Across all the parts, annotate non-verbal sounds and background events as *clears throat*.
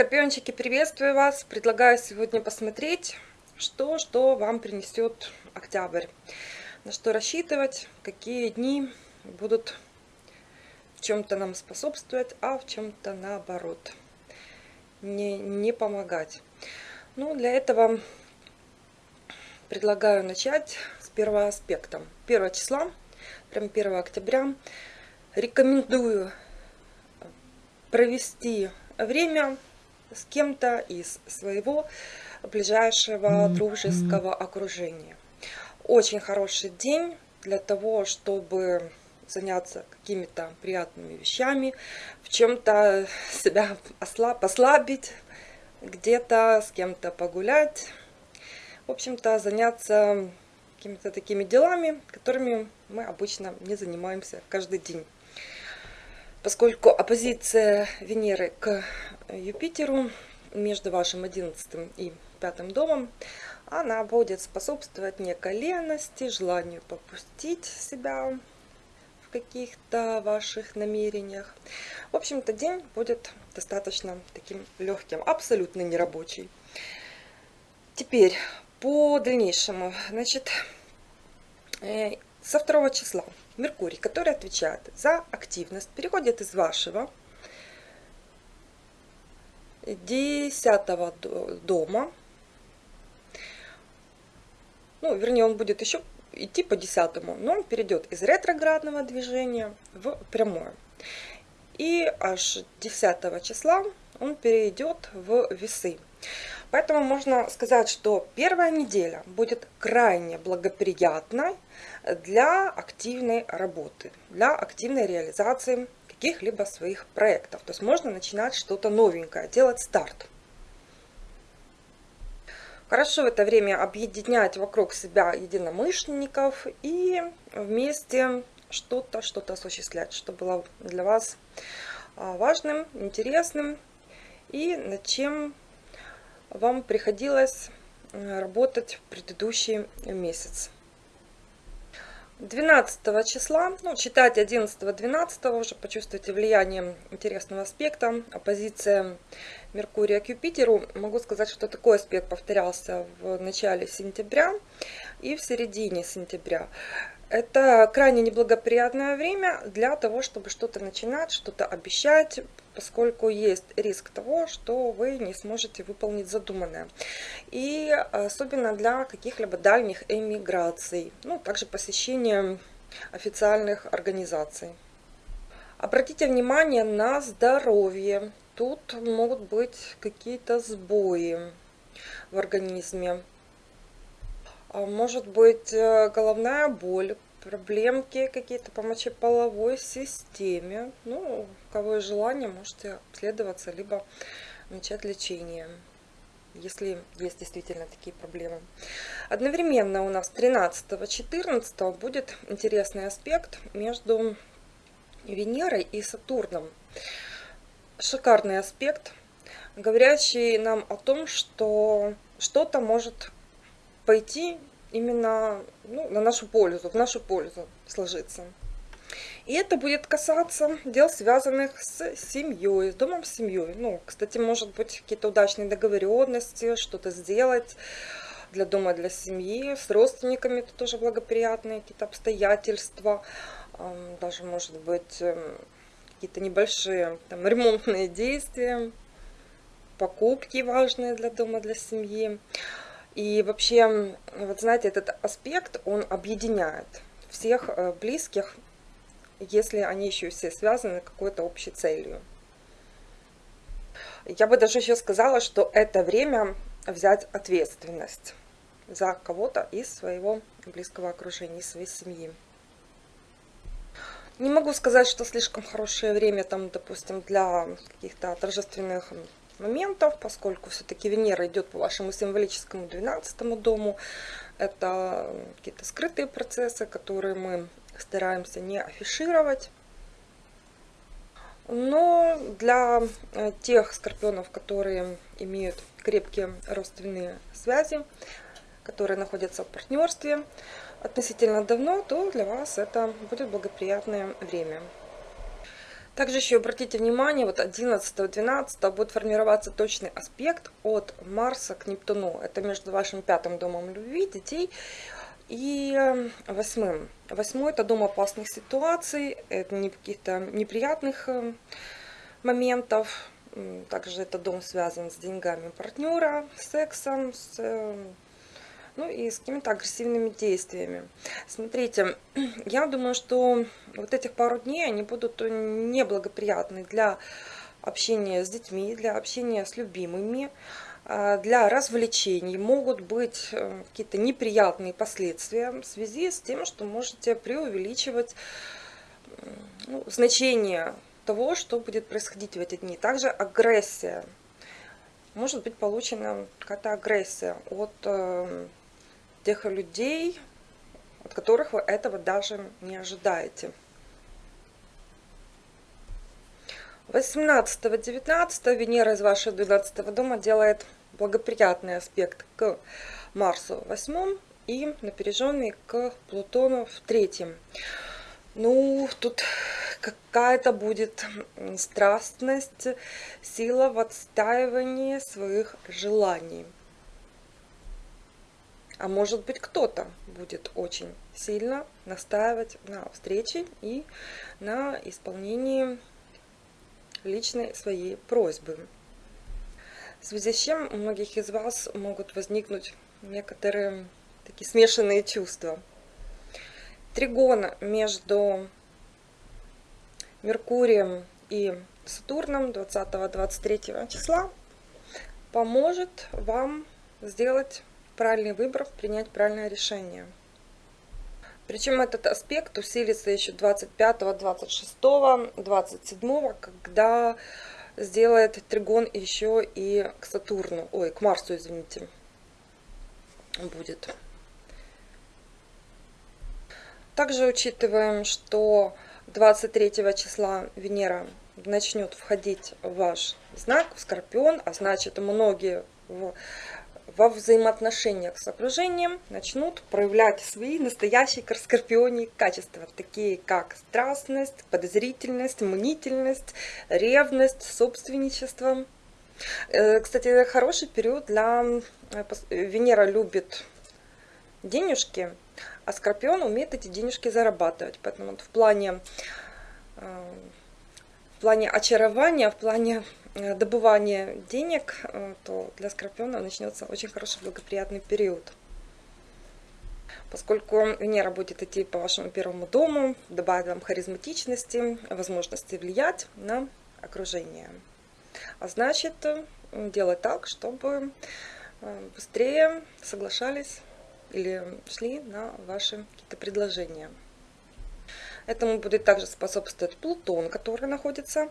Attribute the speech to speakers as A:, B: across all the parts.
A: Скорпиончики, приветствую вас! Предлагаю сегодня посмотреть, что, что вам принесет октябрь. На что рассчитывать, какие дни будут в чем-то нам способствовать, а в чем-то наоборот не, не помогать. Ну, для этого предлагаю начать с первого аспекта. 1 числа, прям 1 октября, рекомендую провести время с кем-то из своего ближайшего дружеского окружения. Очень хороший день для того, чтобы заняться какими-то приятными вещами, в чем-то себя послабить, где-то с кем-то погулять. В общем-то, заняться какими-то такими делами, которыми мы обычно не занимаемся каждый день поскольку оппозиция Венеры к Юпитеру между вашим 11 и 5 домом, она будет способствовать некой лености, желанию попустить себя в каких-то ваших намерениях. В общем-то, день будет достаточно таким легким, абсолютно нерабочий. Теперь, по дальнейшему, значит, э, со второго числа Меркурий, который отвечает за активность, переходит из вашего десятого дома. Ну, вернее, он будет еще идти по десятому, но он перейдет из ретроградного движения в прямое. И аж 10 числа он перейдет в весы. Поэтому можно сказать, что первая неделя будет крайне благоприятной для активной работы, для активной реализации каких-либо своих проектов. То есть можно начинать что-то новенькое, делать старт. Хорошо в это время объединять вокруг себя единомышленников и вместе что-то что-то осуществлять, что было для вас а, важным, интересным и над чем вам приходилось работать в предыдущий месяц. 12 числа, ну, читайте 11-12 уже почувствуйте влияние интересного аспекта, оппозиция Меркурия к Юпитеру. Могу сказать, что такой аспект повторялся в начале сентября и в середине сентября. Это крайне неблагоприятное время для того, чтобы что-то начинать, что-то обещать, поскольку есть риск того, что вы не сможете выполнить задуманное. И особенно для каких-либо дальних эмиграций, ну, также посещения официальных организаций. Обратите внимание на здоровье. Тут могут быть какие-то сбои в организме. А может быть э, головная боль, проблемки какие-то по мочеполовой системе. Ну, у кого есть желание, можете обследоваться, либо начать лечение, если есть действительно такие проблемы. Одновременно у нас 13-14 будет интересный аспект между Венерой и Сатурном. Шикарный аспект, говорящий нам о том, что что-то может пойти именно ну, на нашу пользу, в нашу пользу сложиться. И это будет касаться дел, связанных с семьей, с домом семьей. Ну, кстати, может быть, какие-то удачные договоренности, что-то сделать для дома, для семьи, с родственниками это тоже благоприятные какие-то обстоятельства, даже, может быть, эм, какие-то небольшие там, ремонтные действия, покупки важные для дома, для семьи. И вообще, вот знаете, этот аспект, он объединяет всех э, близких, если они еще все связаны какой-то общей целью. Я бы даже еще сказала, что это время взять ответственность за кого-то из своего близкого окружения, из своей семьи. Не могу сказать, что слишком хорошее время, там, допустим, для каких-то торжественных моментов, поскольку все-таки Венера идет по вашему символическому 12 дому. Это какие-то скрытые процессы, которые мы стараемся не афишировать. Но для э, тех скорпионов, которые имеют крепкие родственные связи, которые находятся в партнерстве относительно давно, то для вас это будет благоприятное время. Также еще обратите внимание, вот 11-12 будет формироваться точный аспект от Марса к Нептуну. Это между вашим пятым домом любви, детей и э, восьмым. Восьмой это дом опасных ситуаций, это не каких-то неприятных э, моментов. Также это дом связан с деньгами партнера, сексом, с э, ну и с какими-то агрессивными действиями. Смотрите, *clears throat* я думаю, что вот этих пару дней, они будут неблагоприятны для общения с детьми, для общения с любимыми, а, для развлечений. Могут быть э, какие-то неприятные последствия в связи с тем, что можете преувеличивать ну, значение того, что будет происходить в эти дни. Также агрессия. Может быть получена какая-то агрессия от э, тех людей, от которых вы этого даже не ожидаете. 18-19 Венера из вашего 12 дома делает благоприятный аспект к Марсу в 8 и напряженный к Плутону в третьем. Ну, тут какая-то будет страстность, сила в отстаивании своих желаний. А может быть кто-то будет очень сильно настаивать на встрече и на исполнении личной своей просьбы. В связи с чем у многих из вас могут возникнуть некоторые такие смешанные чувства. Тригон между Меркурием и Сатурном 20-23 числа поможет вам сделать правильный выбор, принять правильное решение. Причем этот аспект усилится еще 25, 26, 27, когда сделает тригон еще и к Сатурну, ой, к Марсу, извините, будет. Также учитываем, что 23 числа Венера начнет входить в ваш знак, в Скорпион, а значит многие в во взаимоотношениях с окружением начнут проявлять свои настоящие скорпионии качества, такие как страстность, подозрительность, мнительность, ревность, собственничество. Э, кстати, хороший период для... Э, Венера любит денежки, а Скорпион умеет эти денежки зарабатывать. Поэтому вот в плане э, в плане очарования, в плане Э, добывания денег, э, то для Скорпиона начнется очень хороший благоприятный период. Поскольку Венера будет идти по вашему первому дому, добавит вам харизматичности, возможности влиять на окружение. А значит, э, делать так, чтобы быстрее соглашались или шли на ваши какие-то предложения. Этому будет также способствовать Плутон, который находится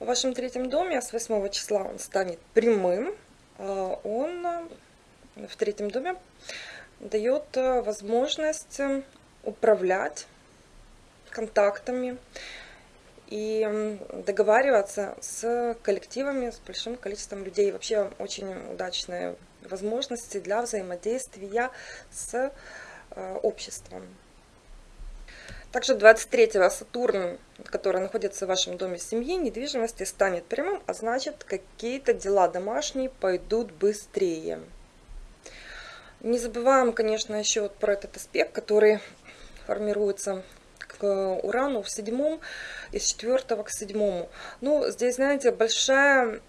A: в вашем третьем доме, а с 8 числа он станет прямым, а он э, в третьем доме дает э, возможность э, управлять контактами и договариваться с коллективами, с большим количеством людей. Вообще очень удачные возможности для взаимодействия с обществом. Также 23-го Сатурн, который находится в вашем доме семьи, недвижимости, станет прямым, а значит какие-то дела домашние пойдут быстрее. Не забываем, конечно, еще вот про этот аспект, который формируется к Урану в седьмом, из четвертого к седьмому. Ну, здесь, знаете, большая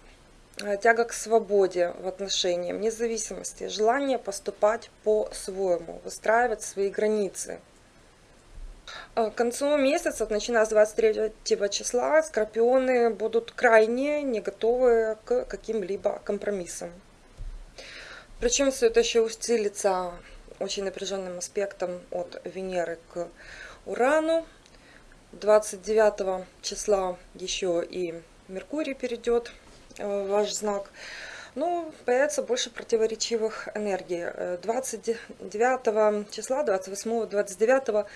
A: э, тяга к свободе в отношениях, независимости, желание поступать по-своему, выстраивать свои границы – к концу месяца, начиная с 23 числа, скорпионы будут крайне не готовы к каким-либо компромиссам. Причем все это еще усилится очень напряженным аспектом от Венеры к Урану. 29 числа еще и Меркурий перейдет в ваш знак. Ну, появится больше противоречивых энергий. 29 числа, 28, 29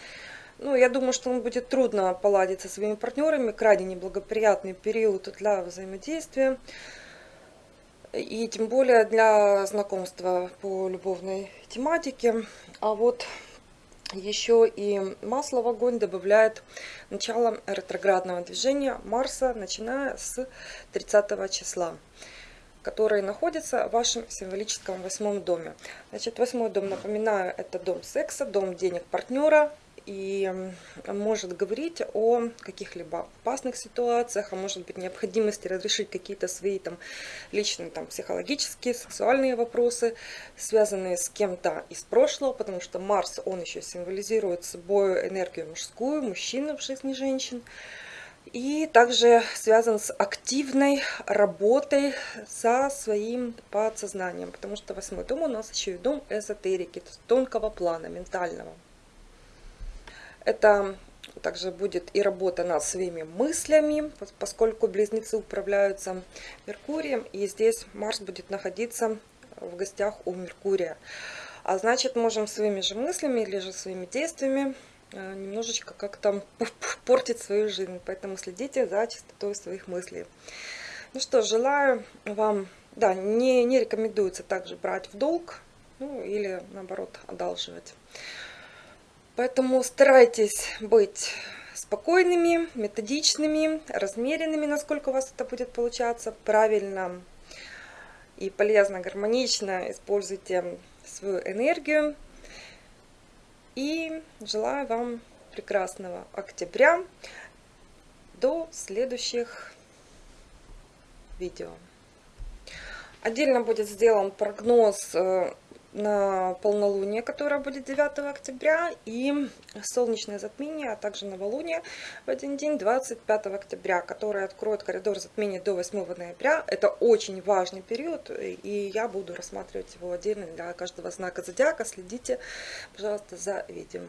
A: ну, я думаю, что он будет трудно поладить со своими партнерами, крайне неблагоприятный период для взаимодействия. И тем более для знакомства по любовной тематике. А вот еще и масло в огонь добавляет начало ретроградного движения Марса, начиная с 30 числа который находится в вашем символическом восьмом доме. Значит, восьмой дом, напоминаю, это дом секса, дом денег партнера, и может говорить о каких-либо опасных ситуациях, а может быть необходимости разрешить какие-то свои там личные там психологические, сексуальные вопросы, связанные с кем-то из прошлого, потому что Марс, он еще символизирует собой энергию мужскую, мужчину в жизни женщин. И также связан с активной работой со своим подсознанием, потому что восьмой дом у нас еще и дом эзотерики, тонкого плана, ментального. Это также будет и работа над своими мыслями, поскольку близнецы управляются Меркурием, и здесь Марс будет находиться в гостях у Меркурия. А значит, можем своими же мыслями или же своими действиями э, немножечко как-то портить свою жизнь. Поэтому следите за чистотой своих мыслей. Ну что, желаю вам, да, не, не рекомендуется также брать в долг, ну или наоборот одалживать. Поэтому старайтесь быть спокойными, методичными, размеренными, насколько у вас это будет получаться, правильно и полезно, гармонично используйте свою энергию. И желаю вам прекрасного октября. До следующих видео. Отдельно будет сделан прогноз э, на полнолуние, которое будет 9 октября, и солнечное затмение, а также новолуние в один день, 25 октября, которое откроет коридор затмения до 8 ноября. Это очень важный период, и я буду рассматривать его отдельно для каждого знака зодиака. Следите, пожалуйста, за видео.